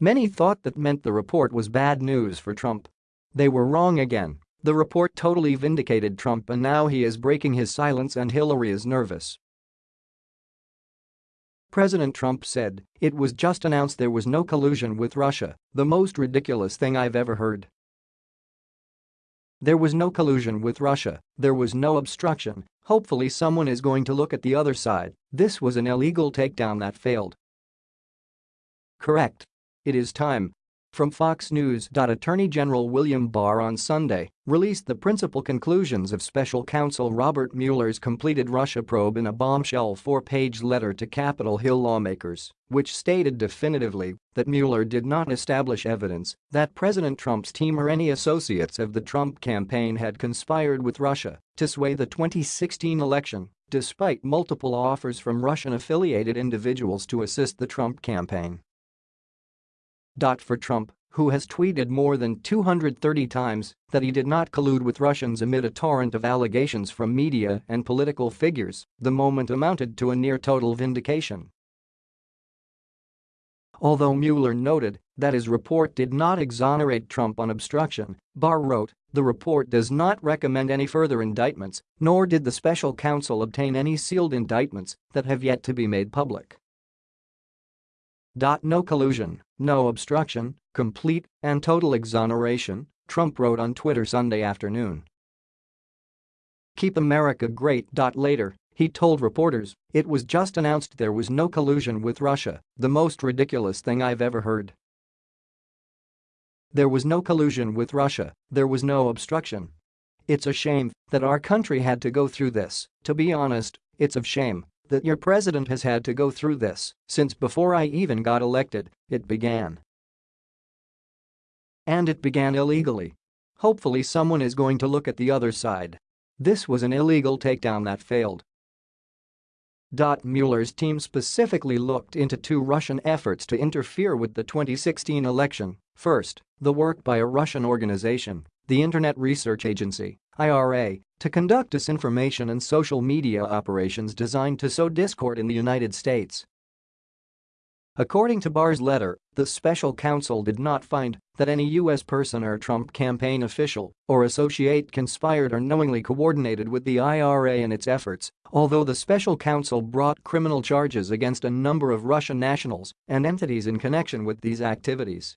Many thought that meant the report was bad news for Trump. They were wrong again. The report totally vindicated Trump and now he is breaking his silence and Hillary is nervous. President Trump said, it was just announced there was no collusion with Russia, the most ridiculous thing I've ever heard. There was no collusion with Russia, there was no obstruction, hopefully someone is going to look at the other side, this was an illegal takedown that failed. Correct. It is time. From Fox News. Attorney General William Barr on Sunday released the principal conclusions of special counsel Robert Mueller's completed Russia probe in a bombshell four-page letter to Capitol Hill lawmakers, which stated definitively that Mueller did not establish evidence that President Trump's team or any associates of the Trump campaign had conspired with Russia to sway the 2016 election, despite multiple offers from Russian-affiliated individuals to assist the Trump campaign. For Trump, who has tweeted more than 230 times that he did not collude with Russians amid a torrent of allegations from media and political figures, the moment amounted to a near-total vindication. Although Mueller noted that his report did not exonerate Trump on obstruction, Barr wrote, the report does not recommend any further indictments, nor did the special counsel obtain any sealed indictments that have yet to be made public. No collusion, no obstruction, complete and total exoneration, Trump wrote on Twitter Sunday afternoon. Keep America great. Later, he told reporters, it was just announced there was no collusion with Russia, the most ridiculous thing I've ever heard. There was no collusion with Russia, there was no obstruction. It's a shame that our country had to go through this, to be honest, it's a shame that your president has had to go through this since before I even got elected, it began. And it began illegally. Hopefully someone is going to look at the other side. This was an illegal takedown that failed. Mueller's team specifically looked into two Russian efforts to interfere with the 2016 election. First, the work by a Russian organization, the Internet Research Agency, IRA, to conduct disinformation and social media operations designed to sow discord in the United States. According to Barr's letter, the special counsel did not find that any U.S. person or Trump campaign official or associate conspired or knowingly coordinated with the IRA in its efforts, although the special counsel brought criminal charges against a number of Russian nationals and entities in connection with these activities.